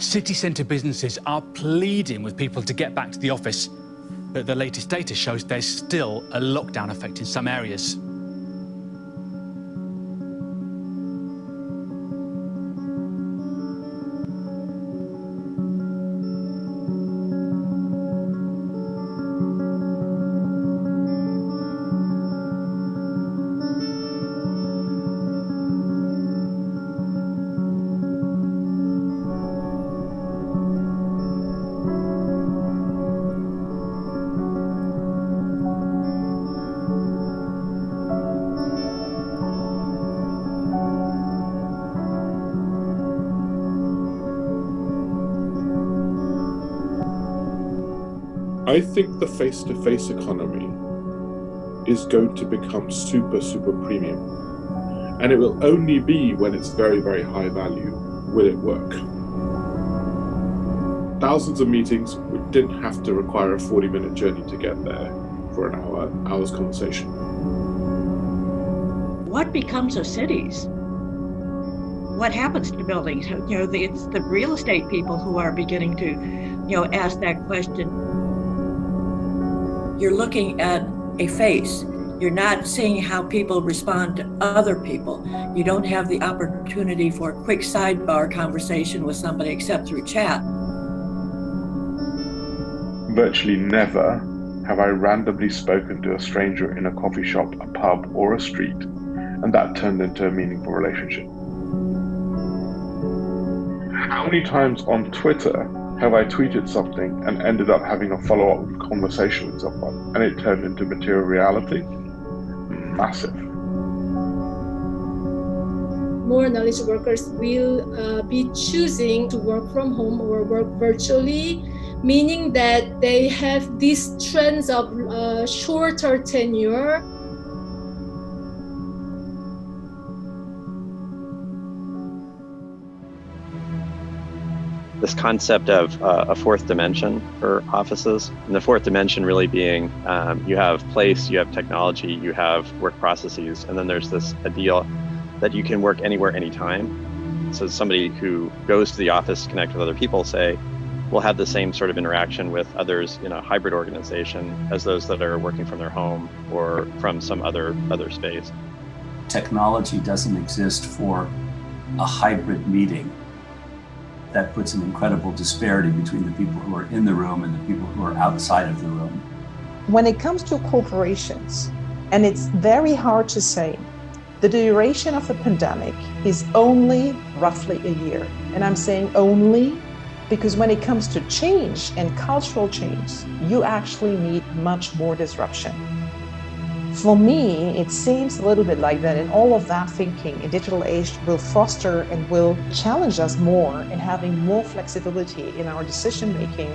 City centre businesses are pleading with people to get back to the office, but the latest data shows there's still a lockdown effect in some areas. I think the face-to-face -face economy is going to become super, super premium. And it will only be when it's very, very high value will it work. Thousands of meetings we didn't have to require a 40 minute journey to get there for an hour, hour's conversation. What becomes of cities? What happens to buildings? You know, it's the real estate people who are beginning to, you know, ask that question you're looking at a face. You're not seeing how people respond to other people. You don't have the opportunity for a quick sidebar conversation with somebody except through chat. Virtually never have I randomly spoken to a stranger in a coffee shop, a pub, or a street, and that turned into a meaningful relationship. How many times on Twitter have I tweeted something and ended up having a follow-up conversation with someone and it turned into material reality? Massive. More knowledge workers will uh, be choosing to work from home or work virtually, meaning that they have these trends of uh, shorter tenure this concept of uh, a fourth dimension for offices. And the fourth dimension really being um, you have place, you have technology, you have work processes, and then there's this idea that you can work anywhere, anytime. So somebody who goes to the office to connect with other people, say, will have the same sort of interaction with others in a hybrid organization as those that are working from their home or from some other other space. Technology doesn't exist for a hybrid meeting that puts an incredible disparity between the people who are in the room and the people who are outside of the room. When it comes to corporations, and it's very hard to say, the duration of the pandemic is only roughly a year. And I'm saying only because when it comes to change and cultural change, you actually need much more disruption. For me, it seems a little bit like that and all of that thinking in digital age will foster and will challenge us more in having more flexibility in our decision making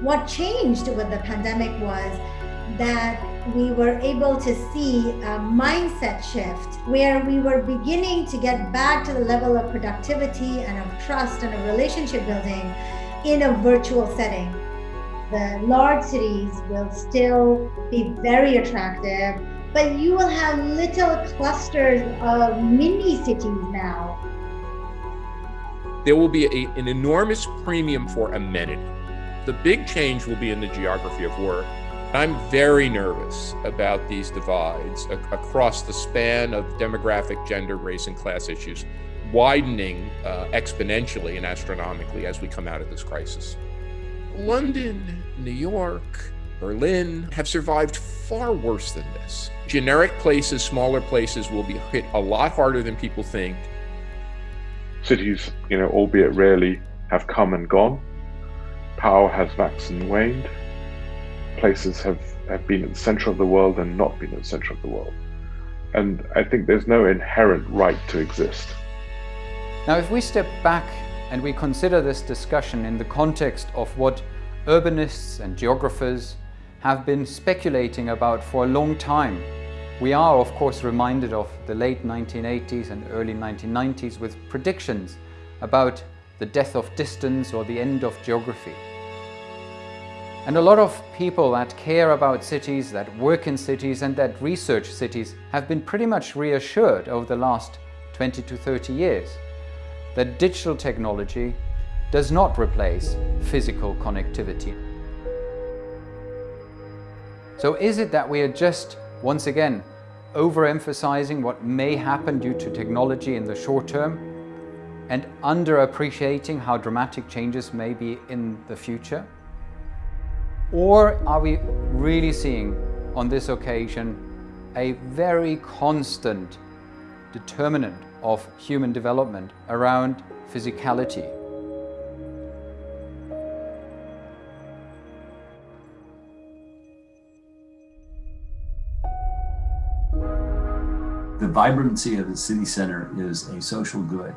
what changed with the pandemic was that we were able to see a mindset shift where we were beginning to get back to the level of productivity and of trust and of relationship building in a virtual setting. The large cities will still be very attractive, but you will have little clusters of mini cities now. There will be a, an enormous premium for amenity the big change will be in the geography of work. I'm very nervous about these divides across the span of demographic, gender, race, and class issues, widening uh, exponentially and astronomically as we come out of this crisis. London, New York, Berlin have survived far worse than this. Generic places, smaller places will be hit a lot harder than people think. Cities, you know, albeit rarely, have come and gone power has waxed and waned. Places have, have been at the center of the world and not been at the center of the world. And I think there's no inherent right to exist. Now, if we step back and we consider this discussion in the context of what urbanists and geographers have been speculating about for a long time. We are of course reminded of the late 1980s and early 1990s with predictions about the death of distance or the end of geography. And a lot of people that care about cities, that work in cities and that research cities have been pretty much reassured over the last 20 to 30 years that digital technology does not replace physical connectivity. So is it that we are just, once again, overemphasizing what may happen due to technology in the short term and underappreciating how dramatic changes may be in the future? Or are we really seeing on this occasion a very constant determinant of human development around physicality? The vibrancy of the city center is a social good.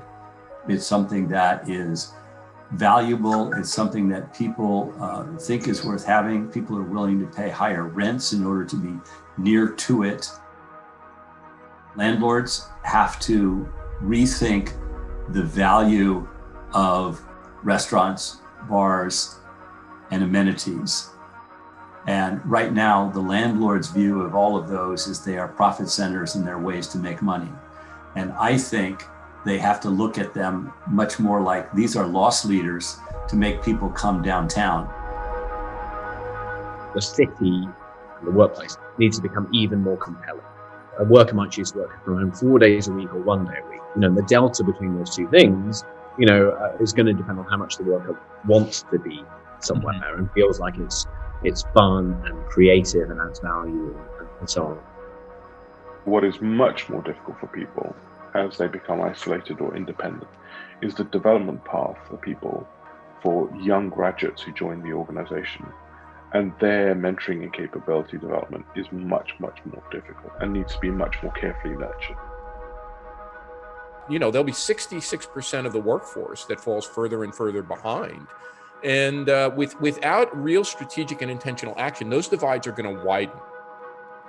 It's something that is valuable. It's something that people uh, think is worth having. People are willing to pay higher rents in order to be near to it. Landlords have to rethink the value of restaurants, bars, and amenities. And right now, the landlord's view of all of those is they are profit centers and their ways to make money. And I think they have to look at them much more like these are loss leaders to make people come downtown. The city and the workplace needs to become even more compelling. A worker might choose to work from home four days a week or one day a week. You know, the delta between those two things, you know, uh, is going to depend on how much the worker wants to be somewhere mm-hmm. and feels like it's it's fun and creative and adds value and, and so on. What is much more difficult for people as they become isolated or independent is the development path for people, for young graduates who join the organization. And their mentoring and capability development is much, much more difficult and needs to be much more carefully nurtured. You know, there'll be 66% of the workforce that falls further and further behind. And uh, with, without real strategic and intentional action, those divides are going to widen.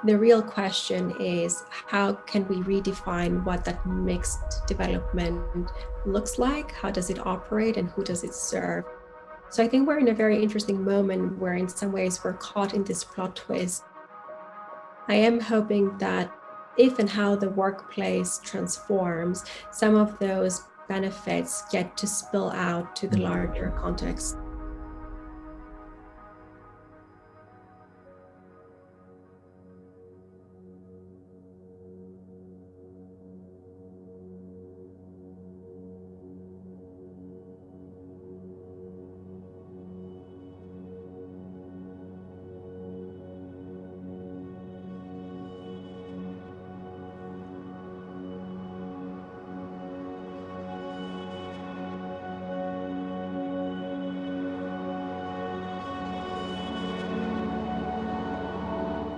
The real question is how can we redefine what that mixed development looks like? How does it operate and who does it serve? So I think we're in a very interesting moment where in some ways we're caught in this plot twist. I am hoping that if and how the workplace transforms, some of those benefits get to spill out to the mm-hmm. larger context.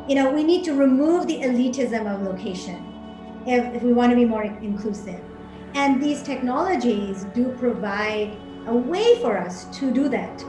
You know, we need to remove the elitism of location if, if we want to be more inclusive. And these technologies do provide a way for us to do that.